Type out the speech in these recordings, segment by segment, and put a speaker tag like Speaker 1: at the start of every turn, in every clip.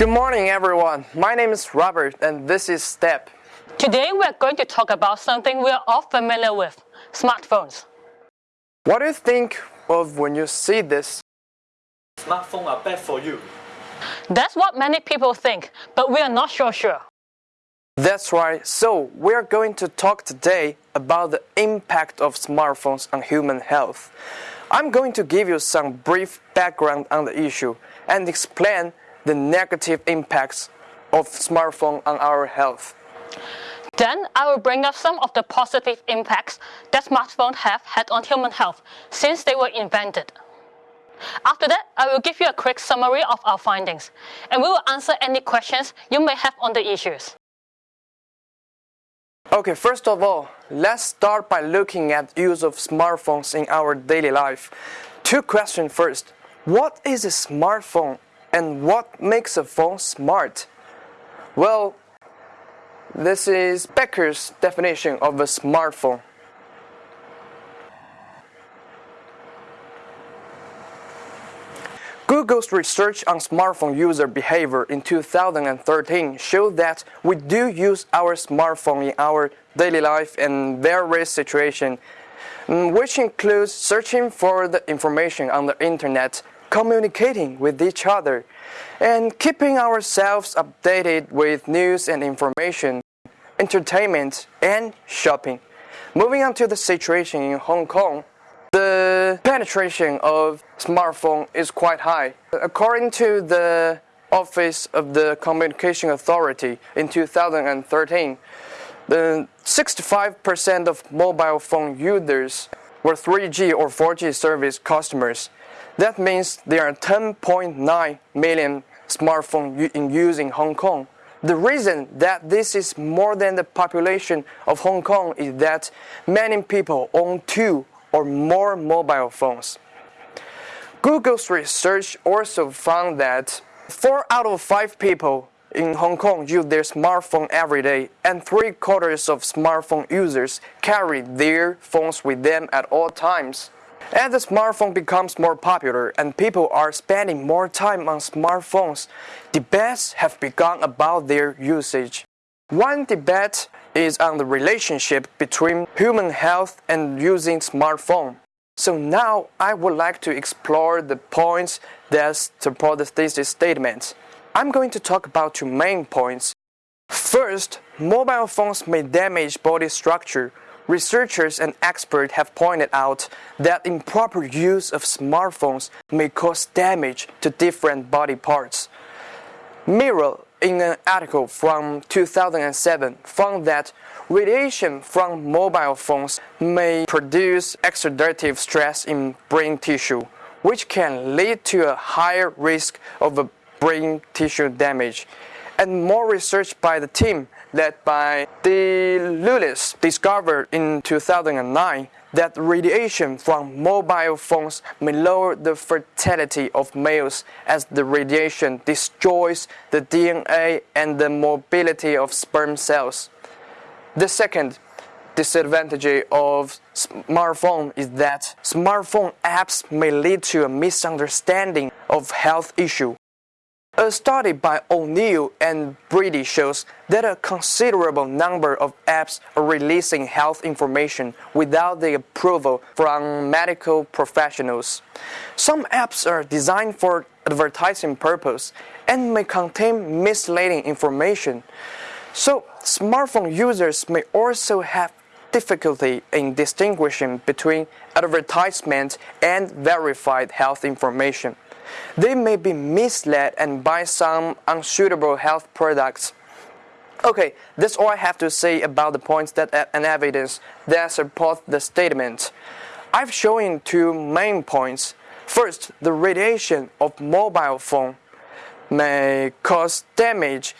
Speaker 1: Good morning, everyone. My name is Robert, and this is Step.
Speaker 2: Today we are going to talk about something we are all familiar with smartphones.
Speaker 1: What do you think of when you see this?
Speaker 3: Smartphones are bad for you.
Speaker 2: That's what many people think, but we are not so sure.
Speaker 1: That's right. So, we are going to talk today about the impact of smartphones on human health. I'm going to give you some brief background on the issue and explain the negative impacts of smartphone on our health.
Speaker 2: Then I will bring up some of the positive impacts that smartphones have had on human health since they were invented. After that, I will give you a quick summary of our findings, and we will answer any questions you may have on the issues.
Speaker 1: Okay, first of all, let's start by looking at use of smartphones in our daily life. Two questions first. What is a smartphone and what makes a phone smart? Well, this is Becker's definition of a smartphone. Google's research on smartphone user behavior in 2013 showed that we do use our smartphone in our daily life in various situations, mm, which includes searching for the information on the internet, communicating with each other, and keeping ourselves updated with news and information, entertainment, and shopping. Moving on to the situation in Hong Kong, the penetration of smartphone is quite high. According to the Office of the Communication Authority in 2013, the 65% of mobile phone users were 3G or 4G service customers. That means there are 10.9 million smartphones in use in Hong Kong. The reason that this is more than the population of Hong Kong is that many people own two or more mobile phones. Google's research also found that 4 out of 5 people in Hong Kong use their smartphone every day, and three quarters of smartphone users carry their phones with them at all times. As the smartphone becomes more popular and people are spending more time on smartphones, debates have begun about their usage. One debate is on the relationship between human health and using smartphone. So now I would like to explore the points that support the thesis statement. I'm going to talk about two main points. First, mobile phones may damage body structure. Researchers and experts have pointed out that improper use of smartphones may cause damage to different body parts. Meral in an article from 2007 found that radiation from mobile phones may produce oxidative stress in brain tissue, which can lead to a higher risk of brain tissue damage. And more research by the team led by De Iuliis discovered in 2009 that radiation from mobile phones may lower the fertility of males as the radiation destroys the DNA and the mobility of sperm cells. The second disadvantage of smartphone is that smartphone apps may lead to a misunderstanding of health issue. Uh, a study by O'Neill and Brady shows that a considerable number of apps are releasing health information without the approval from medical professionals. Some apps are designed for advertising purpose and may contain misleading information. So, smartphone users may also have difficulty in distinguishing between advertisement and verified health information. They may be misled and buy some unsuitable health products. Okay, that's all I have to say about the points that and evidence that support the statement. I've shown two main points. First, the radiation of mobile phone may cause damage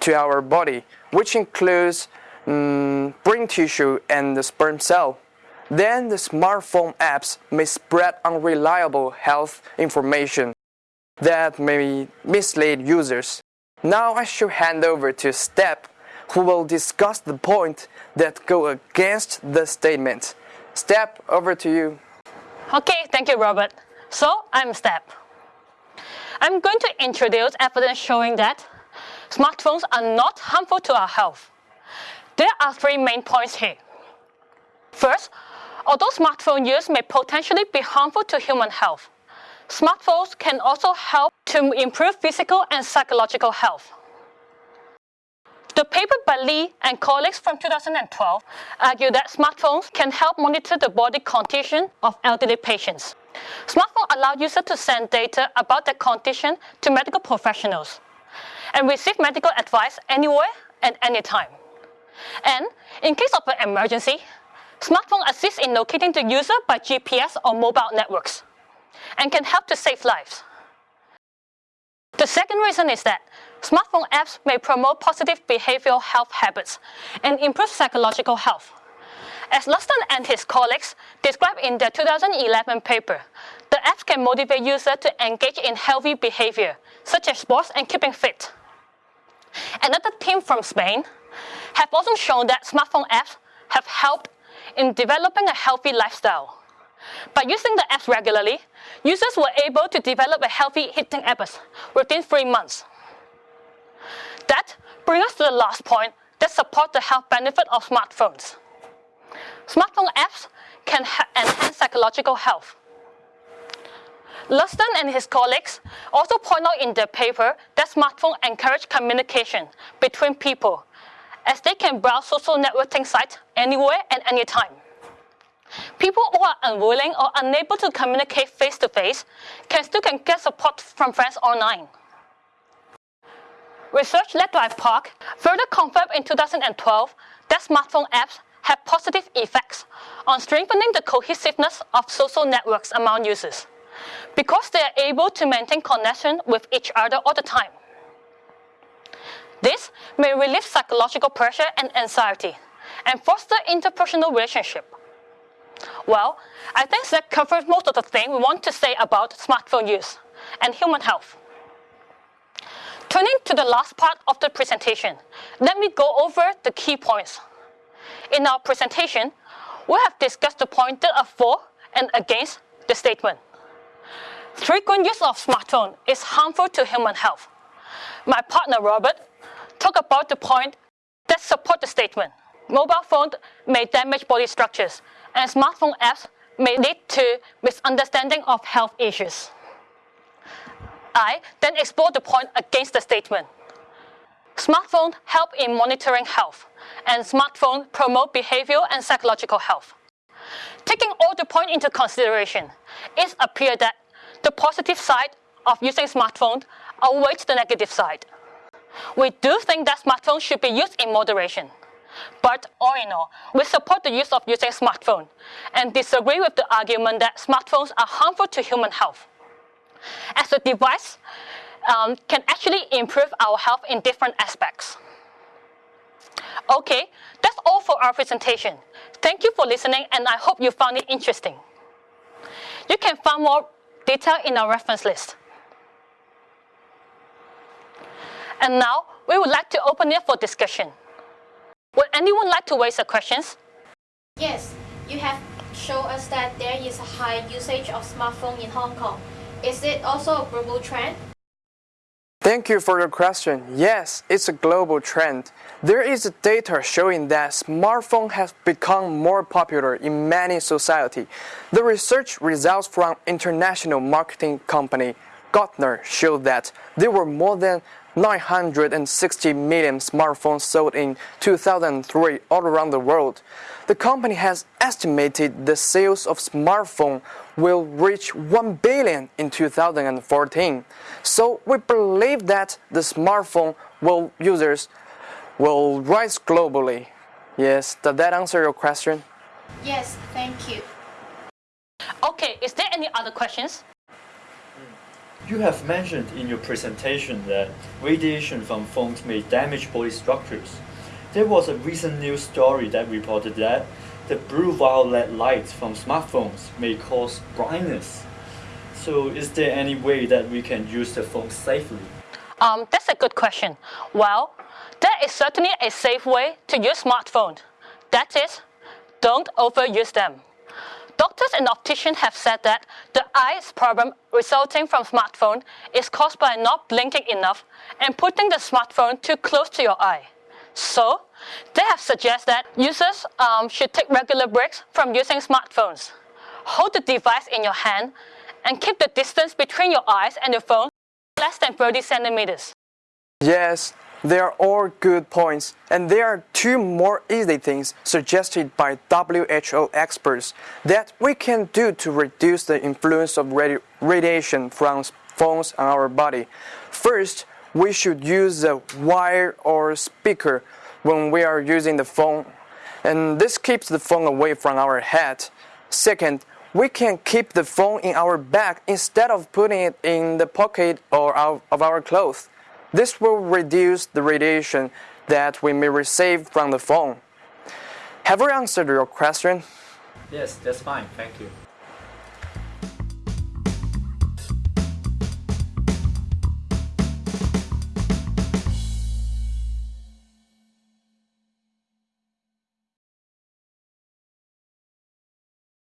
Speaker 1: to our body, which includes um, brain tissue and the sperm cell. Then the smartphone apps may spread unreliable health information that may mislead users. Now I shall hand over to Step, who will discuss the point that go against the statement. Step, over to you.
Speaker 2: Okay, thank you, Robert. So, I'm Step. I'm going to introduce evidence showing that smartphones are not harmful to our health. There are three main points here. First, although smartphone use may potentially be harmful to human health, smartphones can also help to improve physical and psychological health. The paper by Lee and colleagues from 2012 argue that smartphones can help monitor the body condition of elderly patients. Smartphones allow users to send data about their condition to medical professionals and receive medical advice anywhere and anytime. And in case of an emergency, smartphone assists in locating the user by GPS or mobile networks and can help to save lives. The second reason is that smartphone apps may promote positive behavioral health habits and improve psychological health. As Luxton and his colleagues described in their 2011 paper, the apps can motivate users to engage in healthy behavior, such as sports and keeping fit. Another team from Spain have also shown that smartphone apps have helped in developing a healthy lifestyle. By using the apps regularly, users were able to develop a healthy eating habits within three months. That brings us to the last point that support the health benefit of smartphones. Smartphone apps can enhance psychological health. Luxton and his colleagues also point out in their paper that smartphones encourage communication between people as they can browse social networking sites anywhere and anytime. People who are unwilling or unable to communicate face-to-face -face can still can get support from friends online. Research led by Park further confirmed in 2012 that smartphone apps have positive effects on strengthening the cohesiveness of social networks among users because they are able to maintain connection with each other all the time. This may relieve psychological pressure and anxiety and foster interpersonal relationship. Well, I think that covers most of the things we want to say about smartphone use and human health. Turning to the last part of the presentation, let me go over the key points. In our presentation, we have discussed the points that are for and against the statement. Frequent use of smartphone is harmful to human health. My partner Robert talked about the point that support the statement. Mobile phones may damage body structures and smartphone apps may lead to misunderstanding of health issues. I then explore the point against the statement. Smartphones help in monitoring health, and smartphones promote behavioral and psychological health. Taking all the points into consideration, it appears that the positive side of using smartphones outweighs the negative side. We do think that smartphones should be used in moderation. But all in all, we support the use of using smartphones and disagree with the argument that smartphones are harmful to human health. As a device um, can actually improve our health in different aspects. Okay, that's all for our presentation. Thank you for listening and I hope you found it interesting. You can find more detail in our reference list. And now, we would like to open it for discussion. Would anyone like to raise a questions?
Speaker 4: Yes, you have shown us that there is a high usage of smartphone in Hong Kong. Is it also a global trend?
Speaker 1: Thank you for your question. Yes, it's a global trend. There is data showing that smartphone has become more popular in many society. The research results from international marketing company Gartner showed that there were more than 960 million smartphones sold in 2003 all around the world. The company has estimated the sales of smartphone will reach 1 billion in 2014. So we believe that the smartphone will users will rise globally. Yes, does that answer your question?
Speaker 4: Yes, thank you.
Speaker 2: Okay, is there any other questions?
Speaker 3: You have mentioned in your presentation that radiation from phones may damage body structures. There was a recent news story that reported that the blue violet light from smartphones may cause blindness. So is there any way that we can use the phone safely?
Speaker 2: Um, that's a good question. Well, there is certainly a safe way to use smartphones. That is, don't overuse them. Doctors and opticians have said that the eyes problem resulting from smartphone is caused by not blinking enough and putting the smartphone too close to your eye. So, they have suggested that users um, should take regular breaks from using smartphones. Hold the device in your hand and keep the distance between your eyes and the phone less than 30 centimeters.
Speaker 1: Yes, they are all good points, and there are two more easy things suggested by WHO experts that we can do to reduce the influence of radi radiation from phones on our body. First, we should use a wire or speaker when we are using the phone, and this keeps the phone away from our head. Second, we can keep the phone in our bag instead of putting it in the pocket or out of our clothes. This will reduce the radiation that we may receive from the phone. Have we answered your question?
Speaker 3: Yes, that's fine. Thank you.